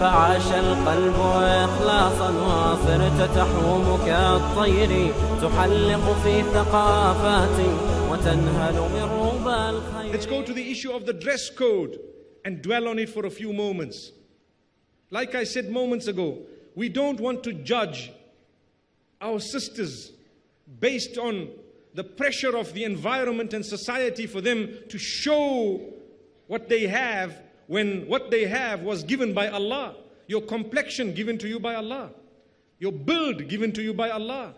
فعاش القلب إخلاصا وصرت تحوم كالطير تحلق في ثقافات وتنهل من ربى الخير Let's go to the issue of the dress code and dwell on it for a few moments. Like I said moments ago, we don't want to judge our sisters based on the pressure of the environment and society for them to show what they have when what they have was given by Allah. Your complexion given to you by Allah. Your build given to you by Allah.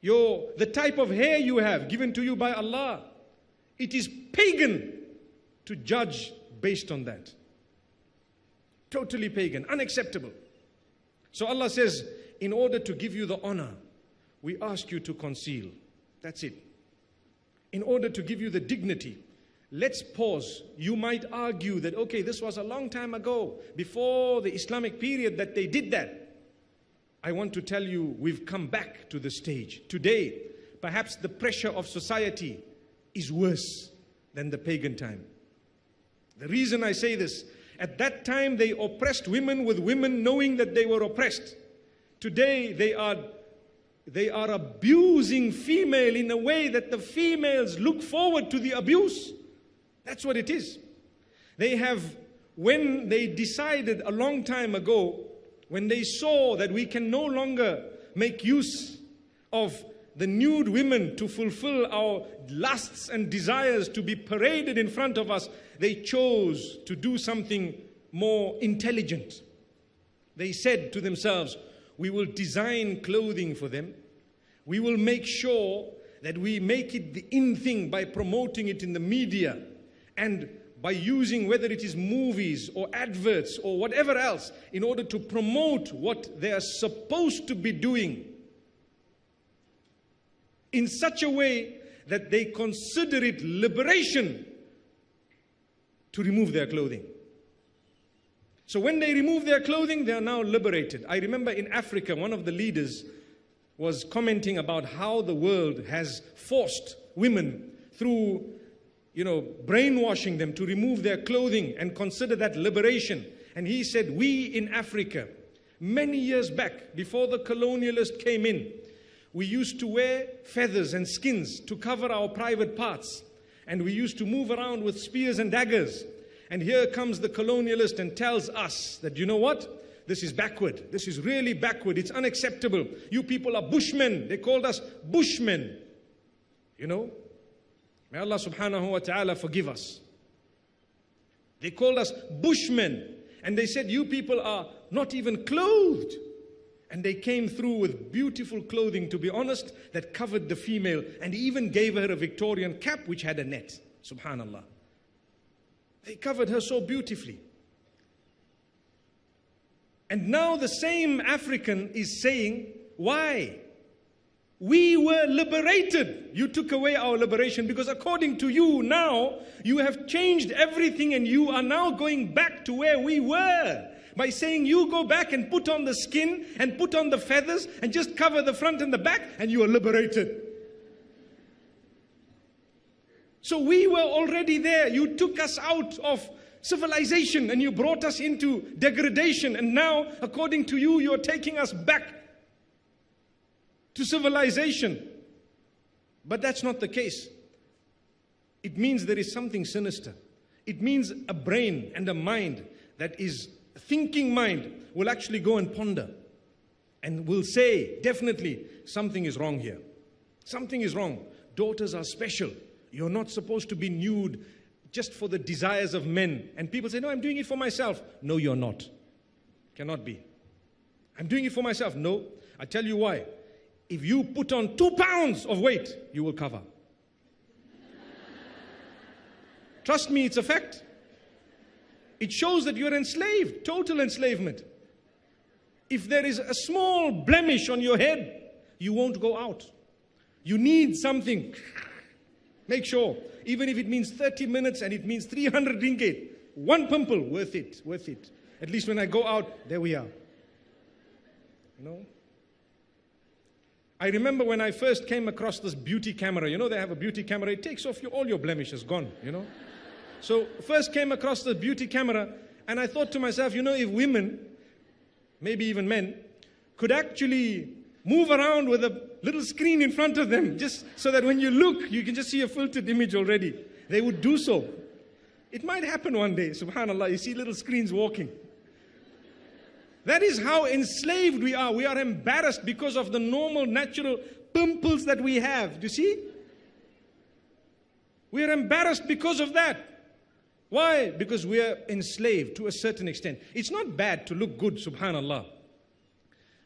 Your, the type of hair you have given to you by Allah. It is pagan to judge based on that. Totally pagan, unacceptable. So Allah says, in order to give you the honor, we ask you to conceal. That's it. In order to give you the dignity, let's pause. You might argue that, okay, this was a long time ago, before the Islamic period, that they did that. I want to tell you, we've come back to the stage. Today, perhaps the pressure of society is worse than the pagan time. The reason I say this, at that time they oppressed women with women knowing that they were oppressed. Today they are they are abusing female in a way that the females look forward to the abuse. That's what it is. They have, when they decided a long time ago, when they saw that we can no longer make use of the nude women to fulfill our lusts and desires to be paraded in front of us, they chose to do something more intelligent. They said to themselves, we will design clothing for them. We will make sure that we make it the in thing by promoting it in the media and by using whether it is movies or adverts or whatever else in order to promote what they are supposed to be doing in such a way that they consider it liberation to remove their clothing. So when they remove their clothing, they are now liberated. I remember in Africa, one of the leaders was commenting about how the world has forced women through, you know, brainwashing them to remove their clothing and consider that liberation. And he said, we in Africa, many years back, before the colonialist came in, we used to wear feathers and skins to cover our private parts. And we used to move around with spears and daggers. And here comes the colonialist and tells us that, you know what? This is backward. This is really backward. It's unacceptable. You people are bushmen. They called us bushmen. You know? May Allah subhanahu wa ta'ala forgive us. They called us bushmen. And they said, you people are not even clothed. And they came through with beautiful clothing, to be honest, that covered the female and even gave her a Victorian cap which had a net. Subhanallah. They covered her so beautifully. And now the same African is saying, Why? We were liberated. You took away our liberation because, according to you, now you have changed everything and you are now going back to where we were. By saying you go back and put on the skin and put on the feathers and just cover the front and the back and you are liberated. So we were already there. You took us out of civilization and you brought us into degradation. And now, according to you, you're taking us back to civilization. But that's not the case. It means there is something sinister. It means a brain and a mind that is thinking mind will actually go and ponder and will say, definitely, something is wrong here. Something is wrong. Daughters are special. You're not supposed to be nude just for the desires of men. And people say, no, I'm doing it for myself. No, you're not. Cannot be. I'm doing it for myself. No. I tell you why. If you put on two pounds of weight, you will cover. Trust me, it's a fact. It shows that you're enslaved, total enslavement. If there is a small blemish on your head, you won't go out. You need something. Make sure, even if it means 30 minutes and it means 300 ringgit, one pimple, worth it, worth it. At least when I go out, there we are. You know? I remember when I first came across this beauty camera. You know, they have a beauty camera. It takes off all your blemishes, gone, you know. So first came across the beauty camera And I thought to myself, you know, if women, maybe even men, could actually move around with a little screen in front of them, just so that when you look, you can just see a filtered image already, they would do so. It might happen one day, subhanAllah, you see little screens walking. That is how enslaved we are. We are embarrassed because of the normal, natural pimples that we have. Do you see? We are embarrassed because of that. Why? Because we are enslaved to a certain extent. It's not bad to look good, subhanAllah.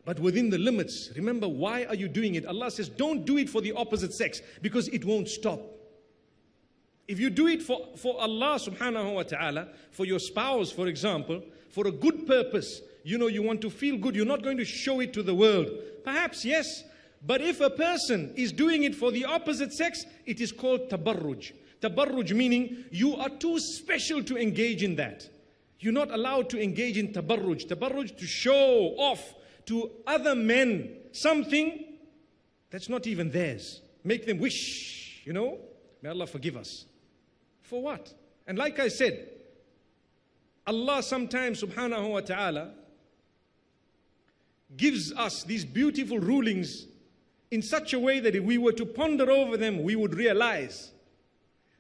But within the limits, remember why are you doing it? Allah says, don't do it for the opposite sex because it won't stop. If you do it for, for Allah subhanahu wa ta'ala, for your spouse, for example, for a good purpose, you know, you want to feel good, you're not going to show it to the world. Perhaps, yes. But if a person is doing it for the opposite sex, it is called tabarruj. Tabarruj meaning you are too special to engage in that. You're not allowed to engage in tabarruj. Tabarruj to show off to other men something that's not even theirs. Make them wish, you know. May Allah forgive us. For what? And like I said, Allah sometimes subhanahu wa ta'ala gives us these beautiful rulings in such a way that if we were to ponder over them, we would realize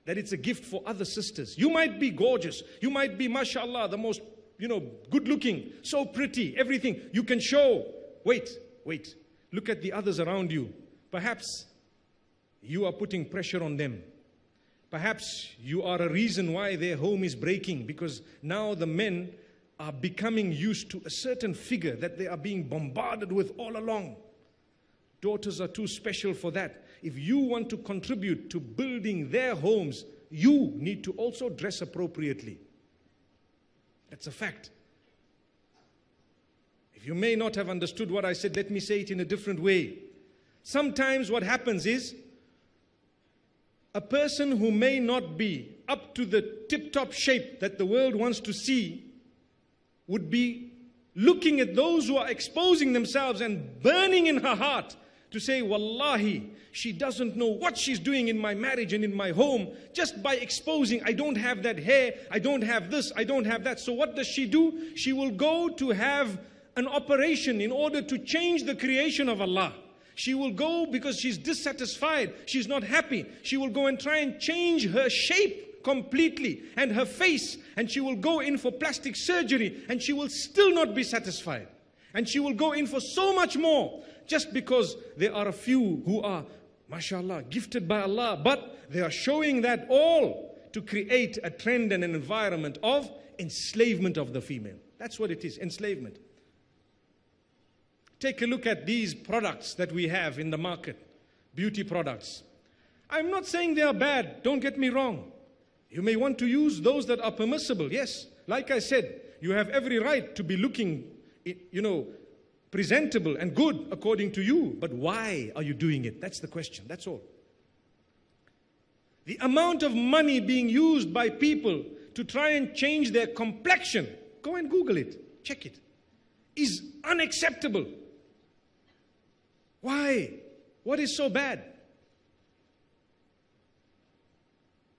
that it's a gift for other sisters. You might be gorgeous. You might be, mashallah, the most, you know, good looking, so pretty, everything. You can show. Wait, wait. Look at the others around you. Perhaps you are putting pressure on them. Perhaps you are a reason why their home is breaking because now the men are becoming used to a certain figure that they are being bombarded with all along. Daughters are too special for that. If you want to contribute to building their homes, you need to also dress appropriately. That's a fact. If you may not have understood what I said, let me say it in a different way. Sometimes what happens is a person who may not be up to the tip top shape that the world wants to see would be looking at those who are exposing themselves and burning in her heart to say, Wallahi, she doesn't know what she's doing in my marriage and in my home just by exposing, I don't have that hair, I don't have this, I don't have that. So what does she do? She will go to have an operation in order to change the creation of Allah. She will go because she's dissatisfied, she's not happy. She will go and try and change her shape completely and her face, and she will go in for plastic surgery and she will still not be satisfied. And she will go in for so much more just because there are a few who are, mashallah, gifted by Allah, but they are showing that all to create a trend and an environment of enslavement of the female. That's what it is, enslavement. Take a look at these products that we have in the market, beauty products. I'm not saying they are bad, don't get me wrong. You may want to use those that are permissible, yes. Like I said, you have every right to be looking, you know, presentable and good according to you. But why are you doing it? That's the question. That's all. The amount of money being used by people to try and change their complexion, go and Google it, check it, is unacceptable. Why? What is so bad?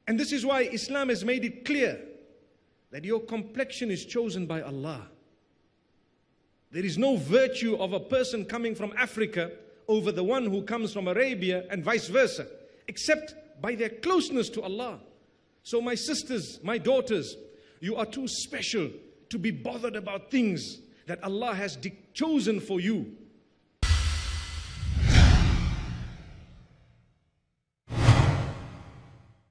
And this is why Islam has made it clear that your complexion is chosen by Allah. There is no virtue of a person coming from Africa over the one who comes from Arabia and vice versa, except by their closeness to Allah. So, my sisters, my daughters, you are too special to be bothered about things that Allah has chosen for you